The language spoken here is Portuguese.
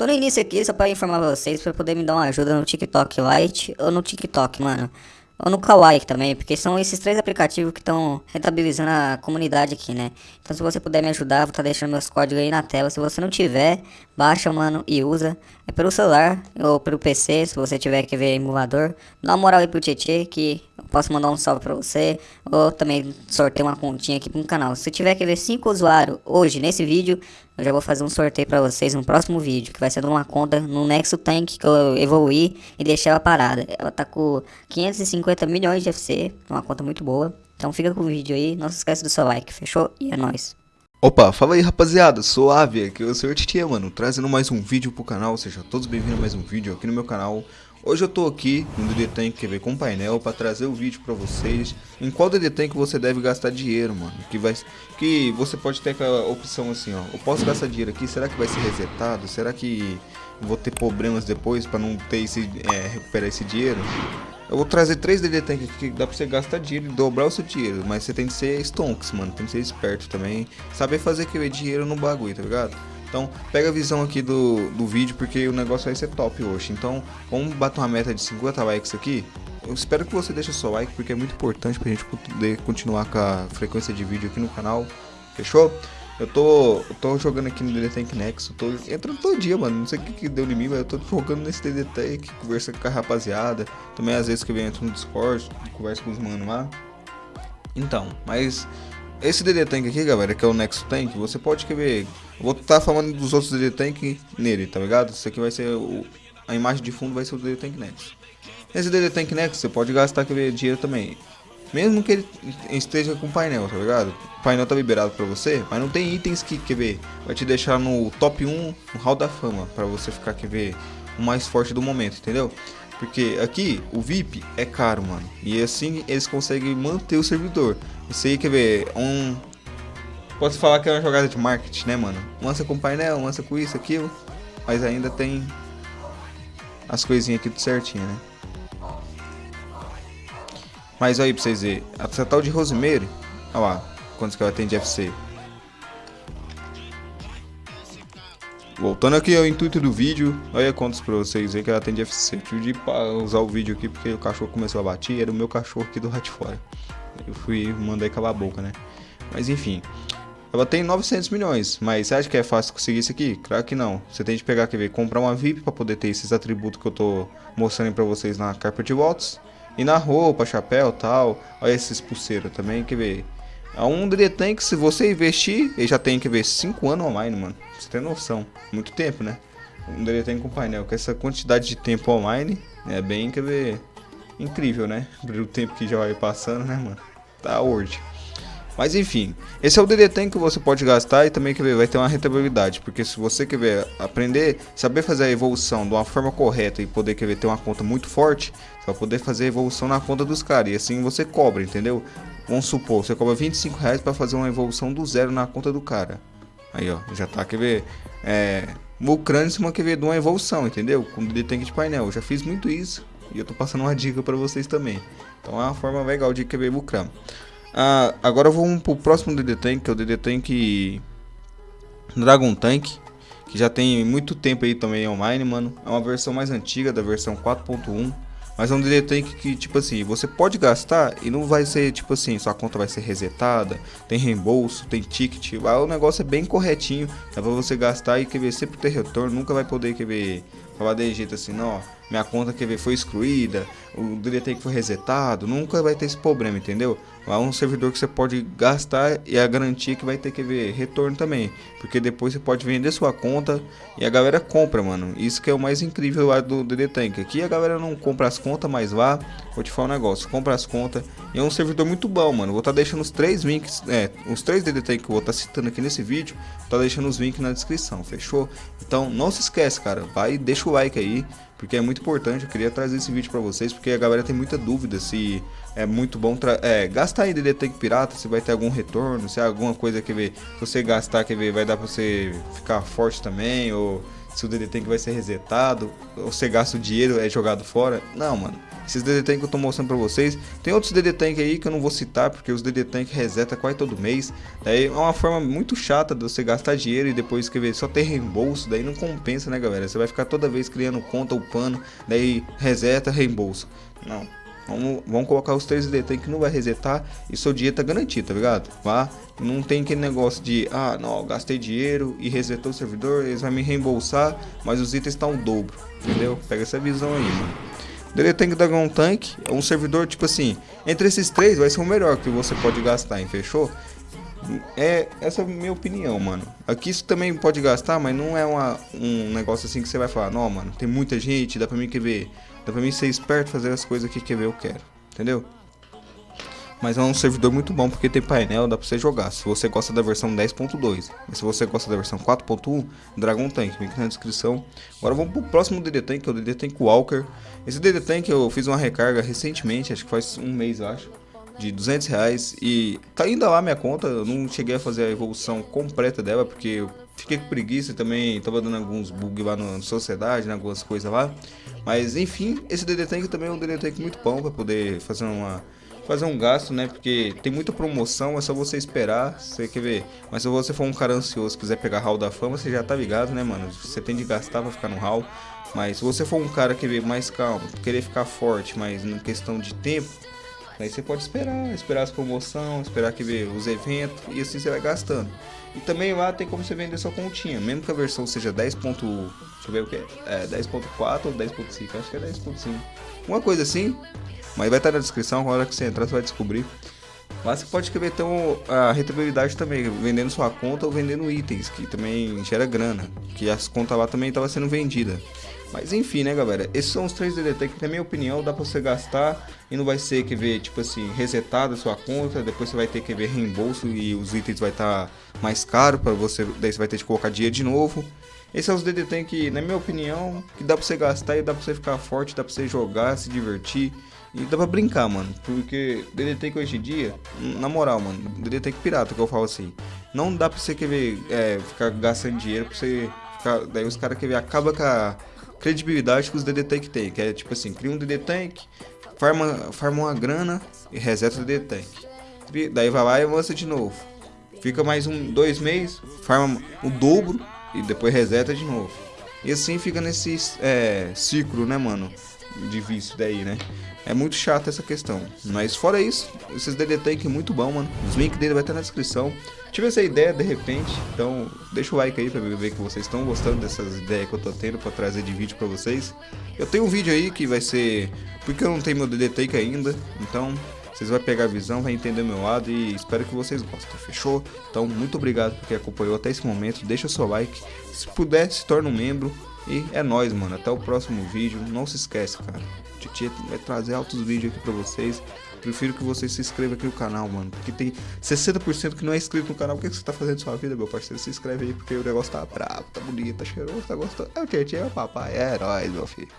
Tô no início aqui só pra informar vocês, pra poder me dar uma ajuda no TikTok Lite ou no TikTok, mano. Ou no Kawaii também, porque são esses três aplicativos que estão rentabilizando a comunidade aqui, né? Então se você puder me ajudar, vou tá deixando meus códigos aí na tela. Se você não tiver, baixa, mano, e usa. É pelo celular ou pelo PC, se você tiver que ver emulador. Dá uma moral aí pro Tietê, que posso mandar um salve pra você. Ou também sorteio uma continha aqui pro canal. Se tiver que ver 5 usuários hoje nesse vídeo, eu já vou fazer um sorteio pra vocês no próximo vídeo. Que vai ser de uma conta no Nexo Tank que eu evoluí e deixei ela parada. Ela tá com 550 milhões de FC, uma conta muito boa. Então fica com o vídeo aí, não se esqueça do seu like, fechou? E é nóis. Opa, fala aí rapaziada, suave, aqui é o Sr. Titia, mano, trazendo mais um vídeo pro canal, sejam todos bem-vindos a mais um vídeo aqui no meu canal. Hoje eu tô aqui no DD Tank QV com painel para trazer o vídeo para vocês em qual DD Tank você deve gastar dinheiro, mano. Que vai que você pode ter aquela opção assim, ó. Eu posso gastar dinheiro aqui, será que vai ser resetado? Será que vou ter problemas depois para não ter esse é, recuperar esse dinheiro? Eu vou trazer três DD Tank que dá pra você gastar dinheiro e dobrar o seu dinheiro. Mas você tem que ser stonks, mano. Tem que ser esperto também. Saber fazer que dinheiro no bagulho, tá ligado? Então, pega a visão aqui do, do vídeo, porque o negócio vai ser top hoje. Então, vamos bater uma meta de 50 likes aqui. Eu espero que você deixe o seu like, porque é muito importante pra gente poder continuar com a frequência de vídeo aqui no canal. Fechou? Eu tô, eu tô jogando aqui no DD Tank Nexo, tô entrando todo dia, mano. Não sei o que, que deu em mim, mas eu tô jogando nesse DD Tank, conversando com a rapaziada. Também às vezes que eu entro no Discord, converso com os manos lá. Então, mas esse DD Tank aqui, galera, que é o Nexo Tank, você pode ver. Eu vou estar tá falando dos outros DD Tank nele, tá ligado? Isso aqui vai ser o, a imagem de fundo vai ser o DD Tank Nexo. Nesse DD Tank Nexo você pode gastar quer dinheiro também. Mesmo que ele esteja com painel, tá ligado? O painel tá liberado pra você, mas não tem itens que, quer ver, vai te deixar no top 1 no Hall da Fama, pra você ficar, quer ver, o mais forte do momento, entendeu? Porque aqui o VIP é caro, mano. E assim eles conseguem manter o servidor. Isso aí, quer ver, um... Posso falar que é uma jogada de marketing, né, mano? Lança com painel, lança com isso, aquilo. Mas ainda tem as coisinhas aqui tudo certinho, né? Mas aí pra vocês verem, a tal de Rosemary, olha lá, quantos que ela tem de FC. Voltando aqui ao intuito do vídeo, olha quantos pra vocês verem que ela tem de FC. Eu tive de usar o vídeo aqui porque o cachorro começou a bater, era o meu cachorro aqui do rato fora. Eu fui mandar calar a boca, né? Mas enfim, ela tem 900 milhões, mas você acha que é fácil conseguir isso aqui? Claro que não. Você tem que pegar, quer ver, comprar uma VIP para poder ter esses atributos que eu tô mostrando para vocês na Carpet Waltz. E na roupa, chapéu tal. Olha esses pulseiros também, quer ver? É um DD Tank, se você investir, ele já tem que ver 5 anos online, mano. Você tem noção. Muito tempo, né? Um Tank com painel. Com essa quantidade de tempo online, é bem, quer ver, incrível, né? O tempo que já vai passando, né, mano? Tá hoje. Mas enfim, esse é o DD Tank que você pode gastar e também que vai ter uma rentabilidade, porque se você quer ver, aprender, saber fazer a evolução de uma forma correta e poder quer ver, ter uma conta muito forte, vai poder fazer a evolução na conta dos caras e assim você cobra, entendeu? Vamos supor, você cobra 25 reais para fazer uma evolução do zero na conta do cara. Aí ó, já tá, quer ver, é, lucrando quer ver, de uma evolução, entendeu? Com o Tank de painel, eu já fiz muito isso e eu tô passando uma dica para vocês também. Então é uma forma legal de querer lucrar. Ah, agora vamos pro próximo DD Tank, que é o DD Tank Dragon Tank, que já tem muito tempo aí também online, mano. É uma versão mais antiga, da versão 4.1. Mas é um DD Tank que, tipo assim, você pode gastar e não vai ser, tipo assim, sua conta vai ser resetada, tem reembolso, tem ticket, o negócio é bem corretinho, dá pra você gastar e quer ver, sempre ter retorno, nunca vai poder, quer ver, falar de jeito assim, não, ó, minha conta ver, foi excluída, o DDT que foi resetado, nunca vai ter esse problema, entendeu? É um servidor que você pode gastar e a garantia que vai ter que ver retorno também, porque depois você pode vender sua conta e a galera compra, mano. Isso que é o mais incrível lá do DD Tank. Aqui a galera não compra as contas, mas lá, vou te falar um negócio, compra as contas e é um servidor muito bom, mano. Vou estar tá deixando os três links, é, os três DD Tank que eu vou estar tá citando aqui nesse vídeo, tá deixando os links na descrição, fechou? Então não se esquece, cara, vai, deixa o like aí porque é muito importante. Eu queria trazer esse vídeo para vocês, porque a galera tem muita dúvida se é muito bom é, gastar em Tank Pirata, se vai ter algum retorno, se é alguma coisa que ver, se você gastar, que ver, vai dar para você ficar forte também, ou se o DD Tank vai ser resetado, ou você gasta o dinheiro, é jogado fora. Não, mano. Esses DD Tank que eu tô mostrando pra vocês. Tem outros DD Tank aí que eu não vou citar, porque os DD Tank reseta quase todo mês. Daí é uma forma muito chata de você gastar dinheiro e depois escrever só ter reembolso. Daí não compensa, né, galera? Você vai ficar toda vez criando conta upando, daí reseta, reembolso. Não. Vamos, vamos colocar os três DD Tank que não vai resetar e seu dinheiro tá garantido, tá ligado? Vá. Não tem aquele negócio de, ah, não, gastei dinheiro e resetou o servidor, eles vão me reembolsar, mas os itens estão tá o dobro, entendeu? Pega essa visão aí, mano. DD Tank Dragon Tank é um servidor, tipo assim, entre esses três vai ser o melhor que você pode gastar, hein? Fechou? É, essa é a minha opinião, mano. Aqui isso também pode gastar, mas não é uma, um negócio assim que você vai falar, não, mano, tem muita gente, dá pra mim quer ver, dá pra mim ser esperto fazer as coisas que quer ver eu quero, entendeu? Mas é um servidor muito bom porque tem painel, dá pra você jogar. Se você gosta da versão 10.2, mas se você gosta da versão 4.1, Dragon Tank, link na descrição. Agora vamos pro próximo DD Tank, que é o DD Tank Walker. Esse DD Tank eu fiz uma recarga recentemente, acho que faz um mês, acho de 200 reais e tá ainda lá minha conta, eu não cheguei a fazer a evolução completa dela porque fiquei com preguiça também tava dando alguns bugs lá na sociedade, né, algumas coisas lá. Mas enfim, esse DD Tank também é um DD Tank muito bom para poder fazer uma fazer um gasto, né? Porque tem muita promoção, é só você esperar, você quer ver. Mas se você for um cara ansioso, quiser pegar hall da fama, você já tá ligado, né, mano? Você tem de gastar pra ficar no hall. Mas se você for um cara que vê mais calmo, querer ficar forte, mas em questão de tempo, Aí você pode esperar, esperar as promoções, esperar que ver os eventos e assim você vai gastando. E também lá tem como você vender sua continha, mesmo que a versão seja 10. Deixa eu ver o que é, é 10.4 ou 10.5, acho que é 10.5. Uma coisa assim, mas vai estar na descrição, na hora que você entrar você vai descobrir. Lá você pode escrever então a rentabilidade também, vendendo sua conta ou vendendo itens, que também gera grana, que as contas lá também estavam sendo vendidas. Mas enfim, né, galera? Esses são os três DDT que, na minha opinião, dá pra você gastar e não vai ser que ver, tipo assim, resetada a sua conta, depois você vai ter que ver reembolso e os itens vai estar tá mais caro para você, daí você vai ter que colocar dinheiro de novo. Esses são os DDT que, na minha opinião, que dá pra você gastar e dá pra você ficar forte, dá pra você jogar, se divertir. E dá pra brincar, mano. Porque DDT que hoje em dia, na moral, mano, DDT que pirata que eu falo assim. Não dá pra você querer é, ficar gastando dinheiro pra você ficar. Daí os caras querem acaba com a credibilidade que os DD Tank tem, que é tipo assim, cria um DD Tank, farma, farma uma grana e reseta o DD Tank. Daí vai lá e avança de novo. Fica mais um, dois meses, farma o dobro e depois reseta de novo. E assim fica nesse é, ciclo, né, mano? De daí, né? É muito chato essa questão. Mas fora isso, esses DD Tank é muito bom, mano. Os links dele vai estar na descrição. Tive essa ideia de repente, então deixa o like aí pra ver que vocês estão gostando dessas ideias que eu tô tendo pra trazer de vídeo pra vocês. Eu tenho um vídeo aí que vai ser... Porque eu não tenho meu DD Tank ainda, então vocês vão pegar a visão, vai entender meu lado e espero que vocês gostem, fechou? Então, muito obrigado por quem acompanhou até esse momento, deixa seu like, se puder, se torne um membro e é nóis, mano, até o próximo vídeo, não se esquece, cara, Titi vai trazer altos vídeos aqui pra vocês, Prefiro que você se inscreva aqui no canal, mano. Porque tem 60% que não é inscrito no canal. O que, você tá fazendo na sua vida, meu parceiro? Se inscreve aí, porque o negócio tá bravo, tá bonito, tá cheiroso, tá gostoso. É o Tietchan, é o papai. É herói, meu filho.